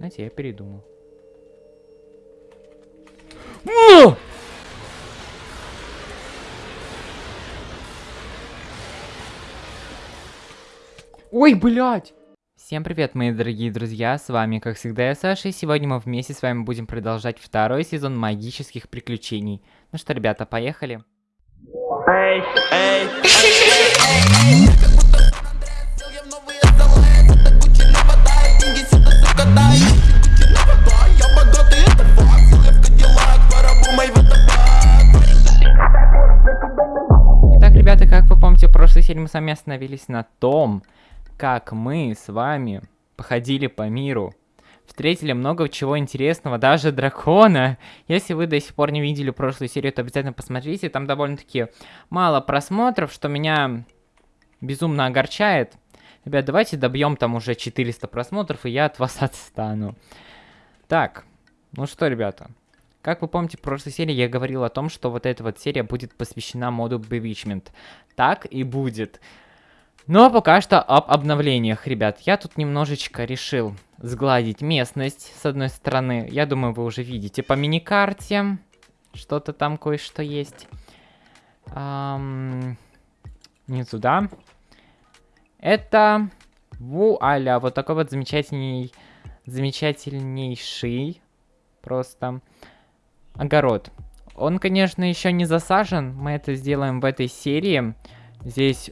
Знаете, я передумал. Ой, блядь! Всем привет, мои дорогие друзья, с вами, как всегда, я Саша, и сегодня мы вместе с вами будем продолжать второй сезон магических приключений. Ну что, ребята, поехали? Эй, эй, Итак, ребята, как вы помните, в прошлой серии мы с вами остановились на том, как мы с вами походили по миру, встретили много чего интересного, даже дракона. Если вы до сих пор не видели прошлую серию, то обязательно посмотрите, там довольно-таки мало просмотров, что меня безумно огорчает. Ребят, давайте добьем там уже 400 просмотров, и я от вас отстану. Так, ну что, ребята, как вы помните, в прошлой серии я говорил о том, что вот эта вот серия будет посвящена моду Bewitchment. Так и будет. Но пока что об обновлениях, ребят. Я тут немножечко решил сгладить местность, с одной стороны. Я думаю, вы уже видите по миникарте. Что-то там кое-что есть. Эм, не туда. Это вуаля, вот такой вот замечательный, замечательнейший просто огород. Он, конечно, еще не засажен. Мы это сделаем в этой серии. Здесь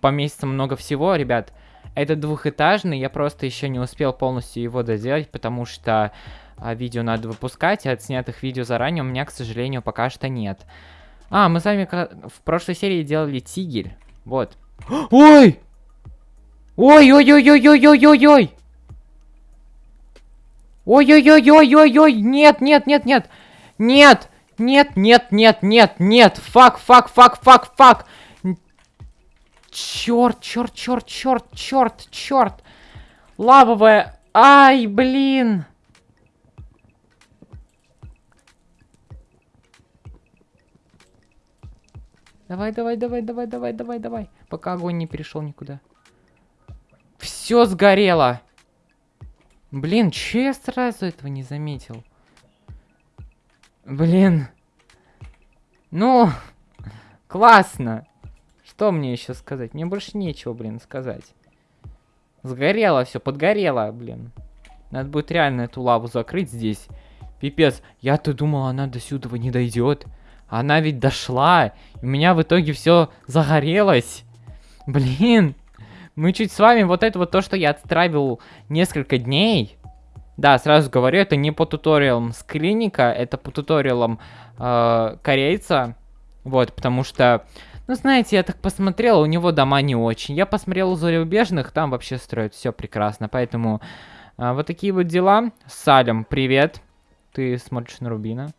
поместится много всего, ребят. Это двухэтажный, я просто еще не успел полностью его доделать, потому что а, видео надо выпускать, а отснятых видео заранее у меня, к сожалению, пока что нет. А, мы с вами в прошлой серии делали тигель. Вот. Ой! Ой-ой-ой-ой-ой-ой-ой-ой! Ой-ой-ой-ой-ой-ой! Нет, нет, нет, нет! Нет! Нет, нет, нет, нет, нет! Fuck, fuck, fuck, fuck, fuck! Черт, черт, черт, черт, черт, черт. Лавовая. Ай, блин. Давай, давай, давай, давай, давай, давай, давай. Пока огонь не перешел никуда. Все сгорело. Блин, че я сразу этого не заметил? Блин. Ну, классно. Что мне еще сказать? Мне больше нечего, блин, сказать. Сгорело все, подгорело, блин. Надо будет реально эту лаву закрыть здесь. Пипец, я-то думал, она до сюда не дойдет. Она ведь дошла. У меня в итоге все загорелось. Блин. Мы чуть с вами вот это вот то, что я отстраивал несколько дней. Да, сразу говорю, это не по туториалам с клиника, это по туториалам э, корейца. Вот, потому что ну, знаете, я так посмотрел, у него дома не очень. Я посмотрел у зарубежных, там вообще строят все прекрасно. Поэтому а, вот такие вот дела. Салем, привет. Ты смотришь на Рубина.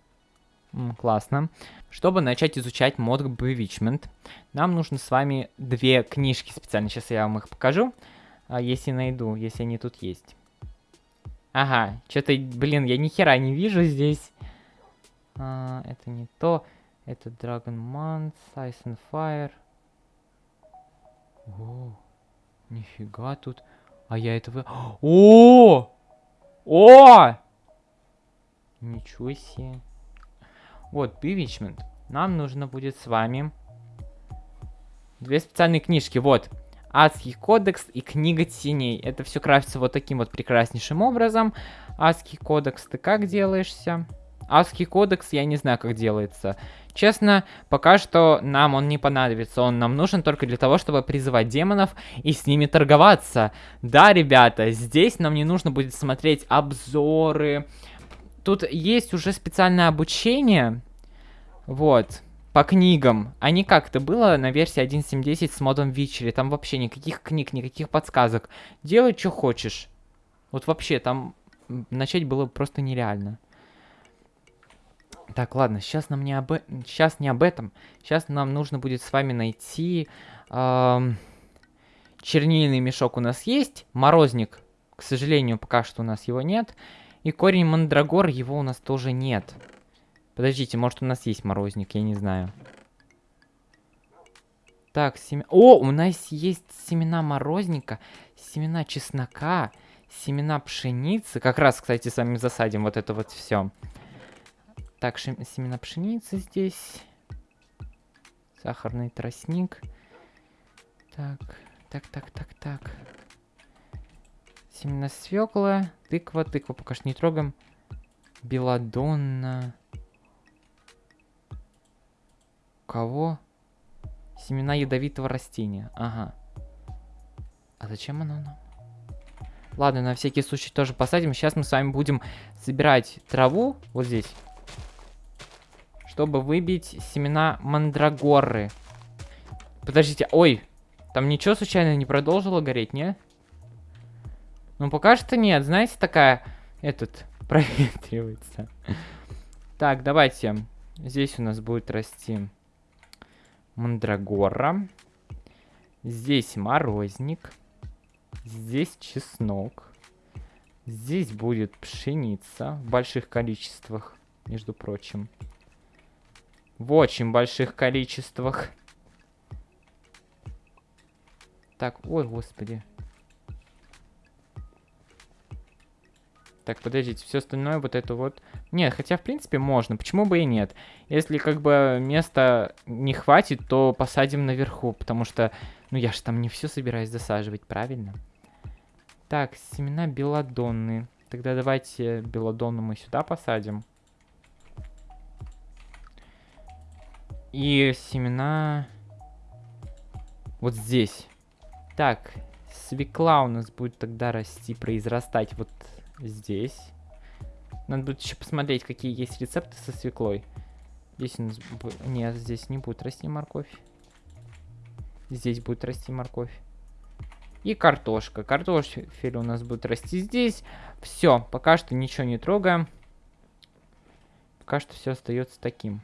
М, классно. Чтобы начать изучать мод Bewitchment, нам нужно с вами две книжки специально. Сейчас я вам их покажу, а, если найду, если они тут есть. Ага, что-то, блин, я ни хера не вижу здесь. А, это не то. Это Dragon Month, Ice and Fire. О, нифига тут. А я этого... О! О! Ничего себе. Вот, Bewitchment. Нам нужно будет с вами две специальные книжки. Вот. Адский кодекс и книга теней. Это все крафтится вот таким вот прекраснейшим образом. Адский кодекс, ты как делаешься? Адский кодекс, я не знаю, как делается. Честно, пока что нам он не понадобится. Он нам нужен только для того, чтобы призывать демонов и с ними торговаться. Да, ребята, здесь нам не нужно будет смотреть обзоры. Тут есть уже специальное обучение. Вот. По книгам. А не как это было на версии 1.7.10 с модом Вичери. Там вообще никаких книг, никаких подсказок. Делай, что хочешь. Вот вообще, там начать было просто нереально. Так, ладно, сейчас нам не об... Сейчас не об этом. Сейчас нам нужно будет с вами найти... Эм... Чернильный мешок у нас есть. Морозник, к сожалению, пока что у нас его нет. И корень мандрагор, его у нас тоже нет. Подождите, может у нас есть морозник, я не знаю. Так, семя... О, у нас есть семена морозника, семена чеснока, Семена пшеницы. Как раз, кстати, с вами засадим вот это вот все. Так, семена пшеницы здесь. Сахарный тростник. Так, так, так, так, так. Семена свекла. Тыква, тыква пока что не трогаем. Беладонна. Кого? Семена ядовитого растения. Ага. А зачем оно нам? Ладно, на всякий случай тоже посадим. Сейчас мы с вами будем собирать траву вот здесь. Чтобы выбить семена мандрагоры. Подождите, ой. Там ничего случайно не продолжило гореть, не? Ну, пока что нет. Знаете, такая... Этот... Проветривается. Так, давайте. Здесь у нас будет расти мандрагора. Здесь морозник. Здесь чеснок. Здесь будет пшеница в больших количествах, между прочим. В очень больших количествах. Так, ой, господи. Так, подождите, все остальное вот это вот... Нет, хотя, в принципе, можно. Почему бы и нет? Если, как бы, места не хватит, то посадим наверху, потому что... Ну, я же там не все собираюсь засаживать, правильно? Так, семена белодонны. Тогда давайте белодонну мы сюда посадим. И семена... Вот здесь. Так, свекла у нас будет тогда расти, произрастать вот здесь. Надо будет еще посмотреть, какие есть рецепты со свеклой. Здесь у нас... Нет, здесь не будет расти морковь. Здесь будет расти морковь. И картошка. Картофель у нас будет расти здесь. Все, пока что ничего не трогаем. Пока что все остается таким.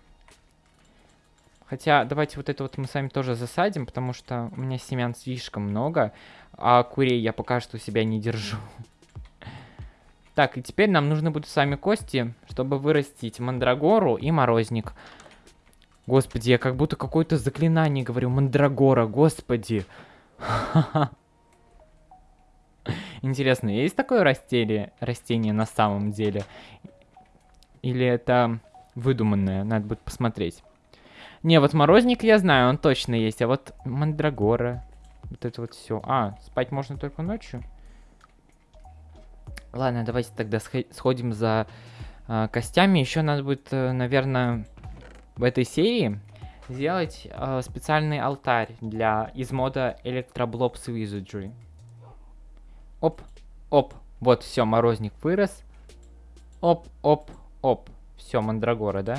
Хотя, давайте вот это вот мы с вами тоже засадим, потому что у меня семян слишком много, а курей я пока что у себя не держу. Так, и теперь нам нужны будут с вами кости, чтобы вырастить мандрагору и морозник. Господи, я как будто какое-то заклинание говорю. Мандрагора, господи. Интересно, есть такое растение, растение на самом деле? Или это выдуманное? Надо будет посмотреть. Не, вот морозник я знаю, он точно есть. А вот мандрагора. Вот это вот все. А, спать можно только ночью? Ладно, давайте тогда сходим за э, костями. Еще надо будет, э, наверное, в этой серии сделать э, специальный алтарь для из мода Electroblobs Wizardry. Оп, оп. Вот, все, морозник вырос. Оп, оп, оп. Все, мандрагора, да?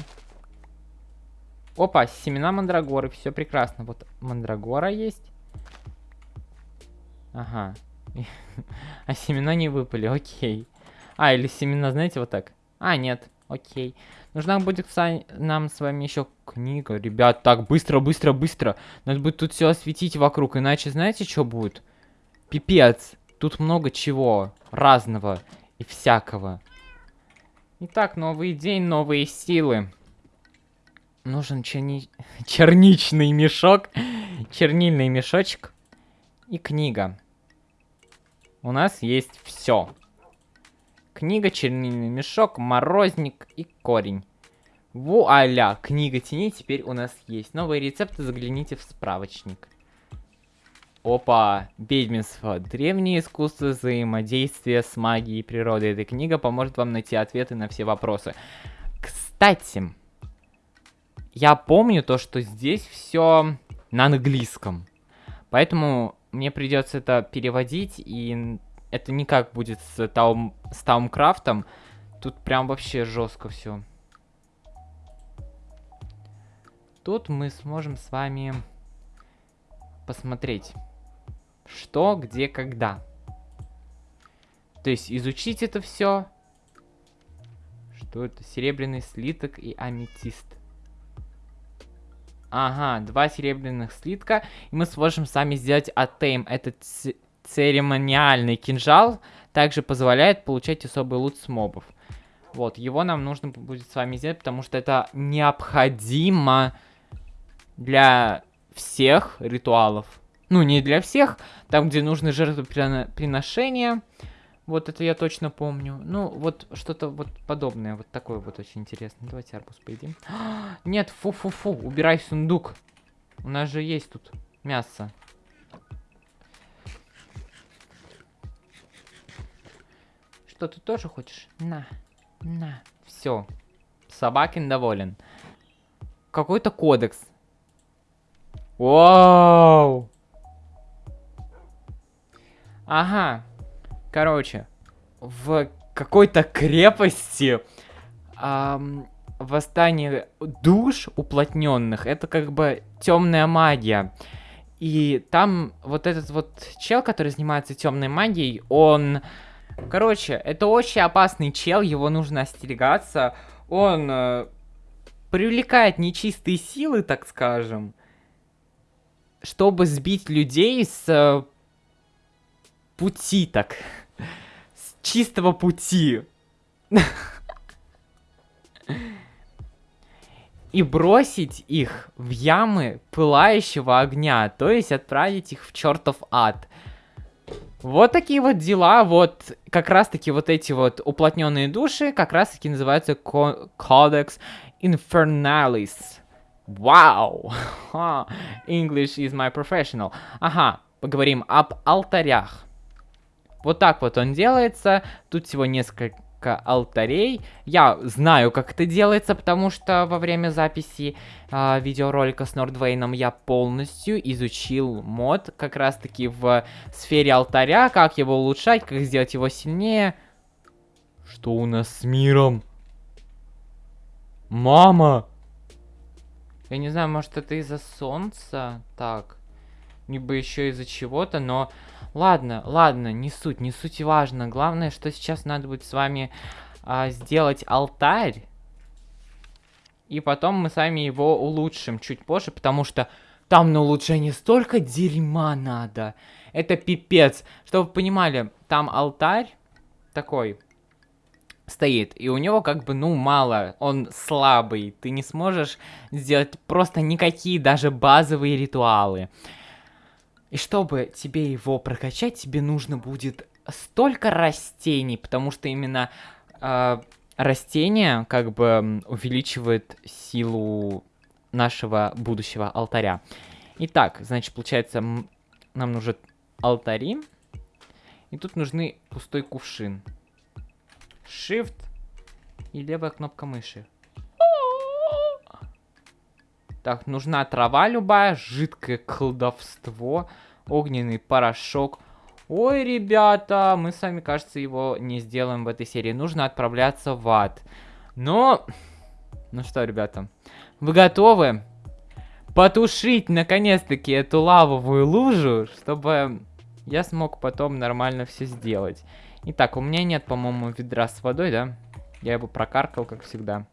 Опа, семена мандрагоры, все прекрасно. Вот мандрагора есть. Ага, а семена не выпали, окей. А, или семена, знаете, вот так. А, нет, окей. Нужна будет нам с вами еще книга. Ребят, так, быстро, быстро, быстро. Надо будет тут все осветить вокруг, иначе знаете, что будет? Пипец. Тут много чего разного и всякого. Итак, новый день, новые силы. Нужен черни... черничный мешок, чернильный мешочек и книга у нас есть все. Книга, чернильный мешок, морозник и корень. Вуаля, книга теней теперь у нас есть. Новые рецепты загляните в справочник. Опа, ведьминство. Древнее искусство взаимодействия с магией природы. Эта книга поможет вам найти ответы на все вопросы. Кстати, я помню то, что здесь все на английском. Поэтому мне придется это переводить, и это никак будет с, таум, с Таумкрафтом. Тут прям вообще жестко все. Тут мы сможем с вами посмотреть, что, где, когда. То есть изучить это все. Что это? Серебряный слиток и аметист. Ага, два серебряных слитка. И мы сможем сами сделать атейм. Этот церемониальный кинжал также позволяет получать особый лут с мобов. Вот, его нам нужно будет с вами сделать, потому что это необходимо для всех ритуалов. Ну, не для всех, там, где нужны жертвоприношения, Вот это я точно помню. Ну, вот что-то вот подобное. Вот такое вот очень интересно. Давайте арбуз поедим. Нет, фу-фу-фу. Убирай сундук. У нас же есть тут мясо. Что, ты тоже хочешь? На, на. Все. Собакин доволен. Какой-то кодекс. Вау! Ага. Короче, в какой-то крепости эм, восстание душ уплотненных это как бы темная магия. И там вот этот вот чел, который занимается темной магией, он... Короче, это очень опасный чел, его нужно остерегаться. Он э, привлекает нечистые силы, так скажем, чтобы сбить людей с э, пути, так чистого пути. И бросить их в ямы пылающего огня, то есть отправить их в чертов ад. Вот такие вот дела, вот как раз таки вот эти вот уплотненные души, как раз таки называются Codex Infernalis. Вау! English is my professional. Ага, поговорим об алтарях. Вот так вот он делается. Тут всего несколько алтарей. Я знаю, как это делается, потому что во время записи э, видеоролика с Нордвейном я полностью изучил мод как раз-таки в сфере алтаря, как его улучшать, как сделать его сильнее. Что у нас с миром? Мама! Я не знаю, может это из-за солнца? Так. Либо еще из-за чего-то, но Ладно, ладно, не суть, не суть важно. Главное, что сейчас надо будет с вами а, сделать алтарь. И потом мы сами его улучшим чуть позже, потому что там на улучшение столько дерьма надо. Это пипец. Чтобы вы понимали, там алтарь такой стоит, и у него как бы, ну, мало, он слабый. Ты не сможешь сделать просто никакие даже базовые ритуалы. И чтобы тебе его прокачать, тебе нужно будет столько растений, потому что именно э, растения как бы увеличивают силу нашего будущего алтаря. Итак, значит, получается, нам нужен алтари. И тут нужны пустой кувшин. Shift и левая кнопка мыши. Так, нужна трава любая, жидкое колдовство, огненный порошок. Ой, ребята, мы с вами, кажется, его не сделаем в этой серии. Нужно отправляться в ад. Но... Ну что, ребята, вы готовы потушить, наконец-таки, эту лавовую лужу, чтобы я смог потом нормально все сделать. Итак, у меня нет, по-моему, ведра с водой, да? Я его прокаркал, как всегда.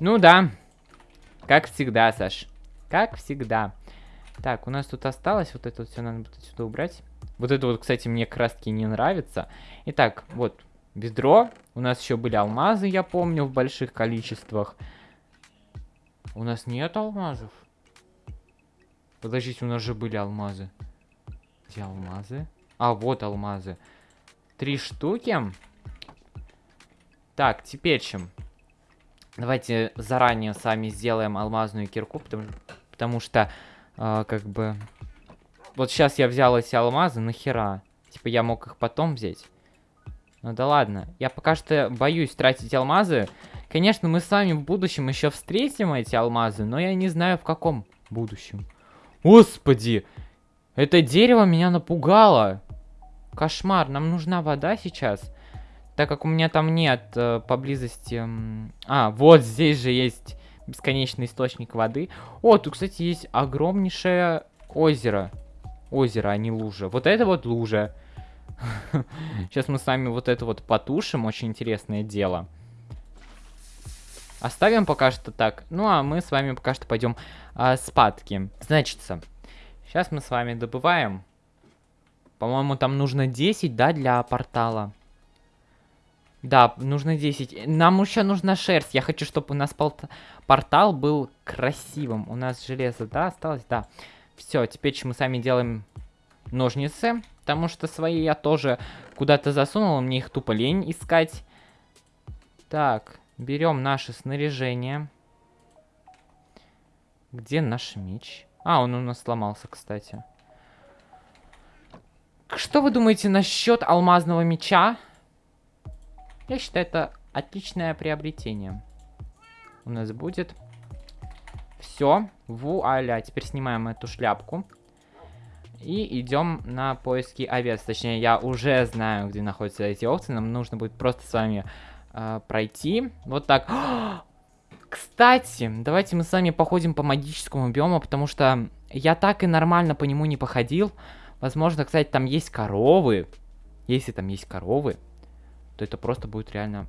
Ну да, как всегда, Саш. Как всегда. Так, у нас тут осталось. Вот это все надо будет отсюда убрать. Вот это вот, кстати, мне краски не нравится. Итак, вот ведро. У нас еще были алмазы, я помню, в больших количествах. У нас нет алмазов. Подождите, у нас же были алмазы. Где алмазы? А, вот алмазы. Три штуки. Так, теперь чем? Давайте заранее сами сделаем алмазную кирку, потому, потому что, э, как бы... Вот сейчас я взял эти алмазы, нахера? Типа я мог их потом взять. Ну да ладно. Я пока что боюсь тратить алмазы. Конечно, мы с вами в будущем еще встретим эти алмазы, но я не знаю в каком будущем. Господи! Это дерево меня напугало. Кошмар, нам нужна вода сейчас. Так как у меня там нет э, поблизости... А, вот здесь же есть бесконечный источник воды. О, тут, кстати, есть огромнейшее озеро. Озеро, а не лужа. Вот это вот лужа. Сейчас мы с вами вот это вот потушим. Очень интересное дело. Оставим пока что так. Ну, а мы с вами пока что пойдем а, спадки. Значится, сейчас мы с вами добываем. По-моему, там нужно 10, да, для портала. Да, нужно 10. Нам еще нужна шерсть. Я хочу, чтобы у нас портал был красивым. У нас железо, да, осталось? Да. Все, теперь мы сами делаем ножницы. Потому что свои я тоже куда-то засунул, мне их тупо лень искать. Так, берем наше снаряжение. Где наш меч? А, он у нас сломался, кстати. Что вы думаете насчет алмазного меча? Я считаю, это отличное приобретение. У нас будет все. Вуаля. Теперь снимаем эту шляпку. И идем на поиски овец. Точнее, я уже знаю, где находятся эти овцы. Нам нужно будет просто с вами э, пройти. Вот так. Кстати, давайте мы с вами походим по магическому биому, потому что я так и нормально по нему не походил. Возможно, кстати, там есть коровы. Если там есть коровы, то это просто будет реально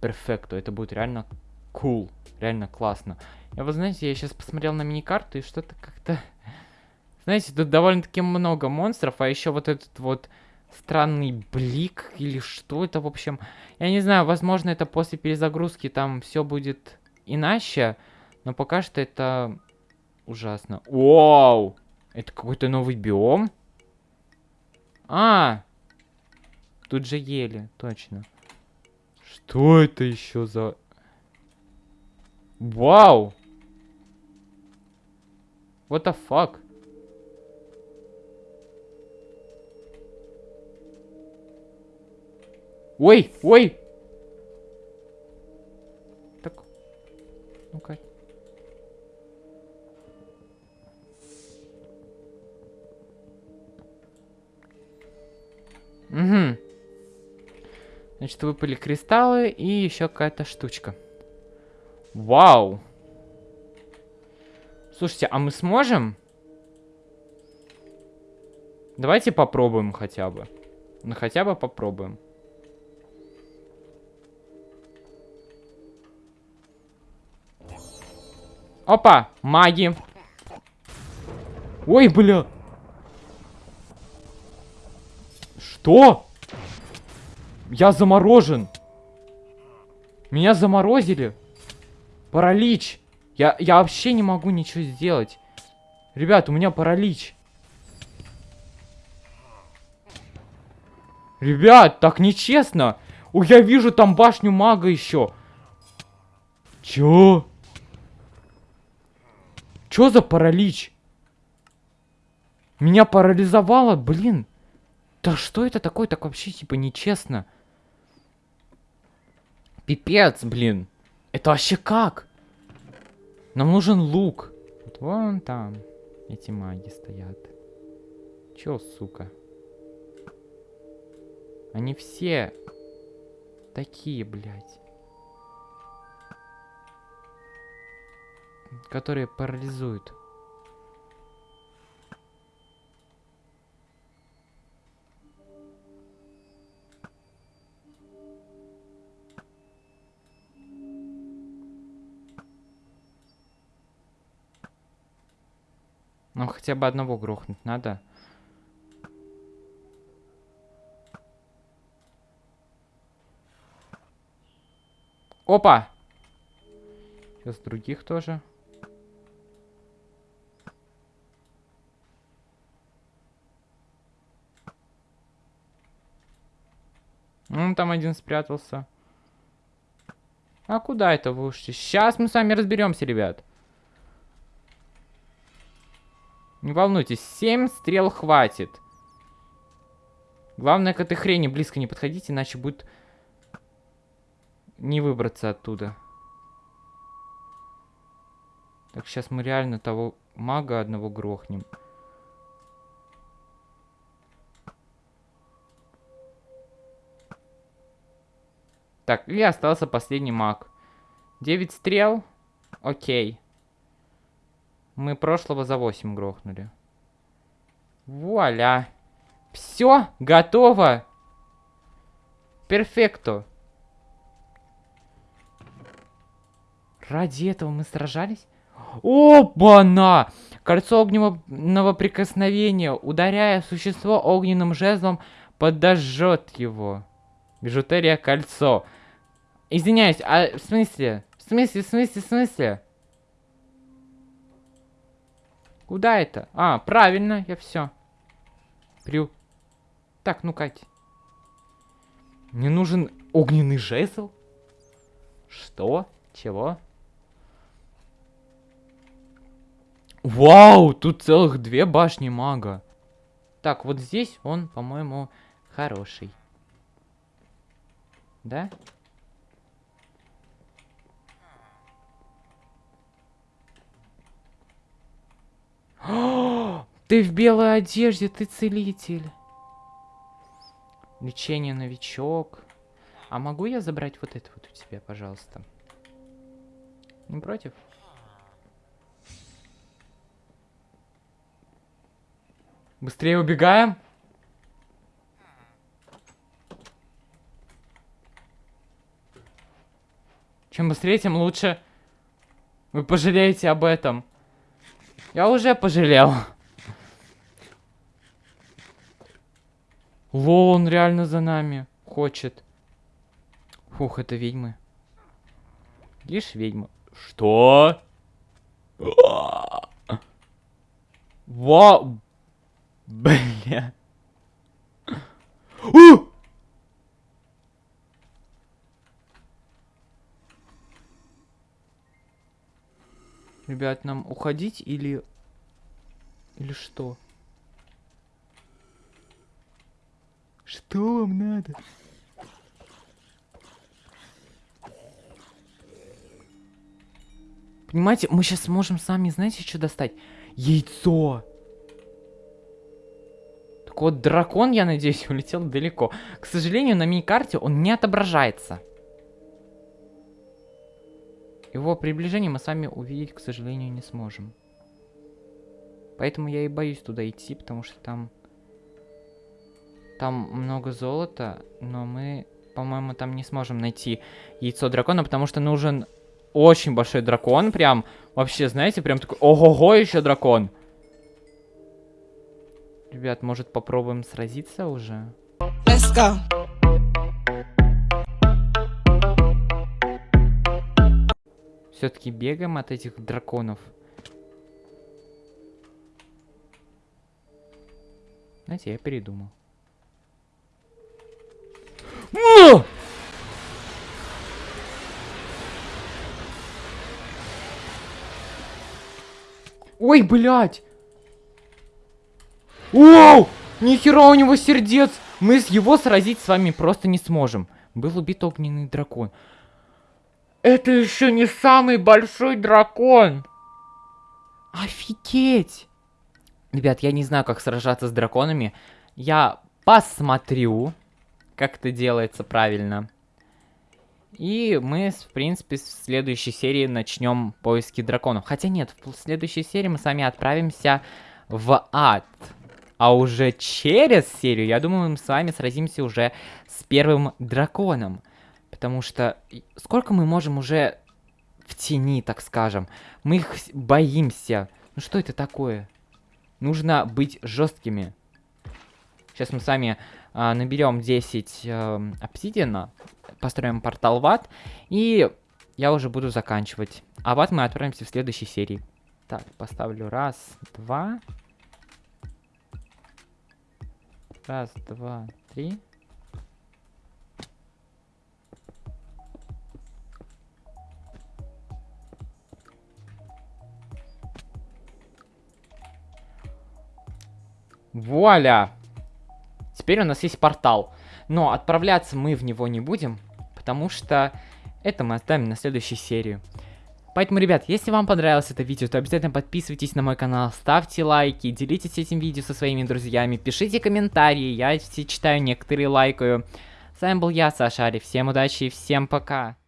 перфекто. Это будет реально cool. Реально классно. Я вот, знаете, я сейчас посмотрел на миникарту и что-то как-то... Знаете, тут довольно-таки много монстров, а еще вот этот вот странный блик или что это, в общем. Я не знаю, возможно, это после перезагрузки там все будет иначе, но пока что это ужасно. Вау! Это какой-то новый биом? А! Тут же ели, точно. Что это еще за... Вау! What the fuck? Ой, ой! Так, ну-ка. Угу. Значит, выпали кристаллы и еще какая-то штучка. Вау! Слушайте, а мы сможем? Давайте попробуем хотя бы. Ну, хотя бы попробуем. Опа, маги. Ой, бля. Что? Я заморожен. Меня заморозили. Паралич. Я, я вообще не могу ничего сделать. Ребят, у меня паралич. Ребят, так нечестно. О, я вижу там башню мага еще. Чё? Чё за паралич? Меня парализовало, блин. Да что это такое? Так вообще типа нечестно. Пипец, блин. Это вообще как? Нам нужен лук. Вот вон там эти маги стоят. Чё, сука? Они все такие, блядь. Которые парализуют. Нам хотя бы одного грохнуть надо. Опа! Сейчас других тоже. Ну, там один спрятался. А куда это вы ушли? Сейчас мы с вами разберемся, ребят. Не волнуйтесь, 7 стрел хватит. Главное к этой хрени близко не подходите, иначе будет не выбраться оттуда. Так, сейчас мы реально того мага одного грохнем. Так, и остался последний маг. 9 стрел. Окей. Мы прошлого за 8 грохнули. Вуаля. Все, готово. Перфекто. Ради этого мы сражались? Опа-на! Кольцо огненного прикосновения, ударяя существо огненным жезлом, подожжет его. Бижутерия кольцо. Извиняюсь, а в смысле? В смысле, в смысле, в смысле? Куда это? А, правильно, я все. При... Так, ну, Кать. Мне нужен огненный жезл? Что? Чего? Вау, тут целых две башни мага. Так, вот здесь он, по-моему, хороший. Да? Ты в белой одежде, ты целитель. Лечение новичок. А могу я забрать вот это вот у тебя, пожалуйста? Не против? Быстрее убегаем. Чем быстрее, тем лучше. Вы пожалеете об этом. Я уже пожалел. Лол, он реально за нами хочет. Фух, это ведьмы. Лишь ведьмы. Что? Вау. Бля. У! Ребят, нам уходить или... Или что? Что вам надо? Понимаете, мы сейчас можем сами, знаете, что достать? Яйцо! Так вот, дракон, я надеюсь, улетел далеко. К сожалению, на мини-карте он не отображается. Его приближение мы сами увидеть, к сожалению, не сможем. Поэтому я и боюсь туда идти, потому что там... Там много золота, но мы, по-моему, там не сможем найти яйцо дракона, потому что нужен очень большой дракон, прям, вообще, знаете, прям такой, ого-го, еще дракон. Ребят, может попробуем сразиться уже? Let's go. Все-таки бегаем от этих драконов. Знаете, я передумал. Ой, блядь! Оу! Нихера у него сердец! Мы с его сразить с вами просто не сможем. Был убит огненный дракон. Это еще не самый большой дракон! Офигеть! Ребят, я не знаю, как сражаться с драконами. Я посмотрю, как это делается правильно. И мы, в принципе, в следующей серии начнем поиски драконов. Хотя нет, в следующей серии мы с вами отправимся в ад. А уже через серию, я думаю, мы с вами сразимся уже с первым драконом. Потому что сколько мы можем уже в тени, так скажем. Мы их боимся. Ну что это такое? Нужно быть жесткими. Сейчас мы с вами а, наберем 10 э, обсидиана построим портал в ад, и я уже буду заканчивать. А в ад мы отправимся в следующей серии. Так, поставлю раз, два. Раз, два, три. Вуаля! Теперь у нас есть портал. Но отправляться мы в него не будем, потому что это мы оставим на следующей серии. Поэтому, ребят, если вам понравилось это видео, то обязательно подписывайтесь на мой канал, ставьте лайки, делитесь этим видео со своими друзьями, пишите комментарии, я все читаю, некоторые лайкаю. С вами был я, Саша Ари, всем удачи и всем пока!